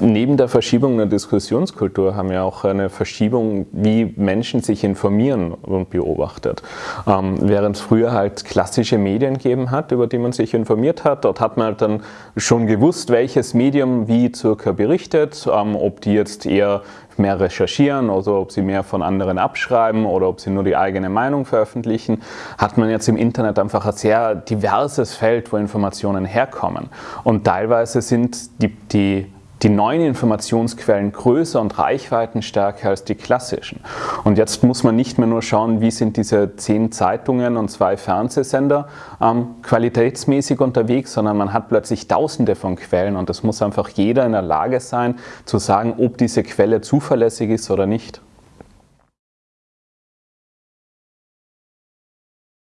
Neben der Verschiebung der Diskussionskultur haben wir auch eine Verschiebung, wie Menschen sich informieren und beobachtet. Ähm, während es früher halt klassische Medien gegeben hat, über die man sich informiert hat, dort hat man halt dann schon gewusst, welches Medium wie circa berichtet, ähm, ob die jetzt eher mehr recherchieren oder ob sie mehr von anderen abschreiben oder ob sie nur die eigene Meinung veröffentlichen, hat man jetzt im Internet einfach ein sehr diverses Feld, wo Informationen herkommen. Und teilweise sind die, die die neuen Informationsquellen größer und reichweitenstärker als die klassischen. Und jetzt muss man nicht mehr nur schauen, wie sind diese zehn Zeitungen und zwei Fernsehsender ähm, qualitätsmäßig unterwegs, sondern man hat plötzlich tausende von Quellen und es muss einfach jeder in der Lage sein zu sagen, ob diese Quelle zuverlässig ist oder nicht.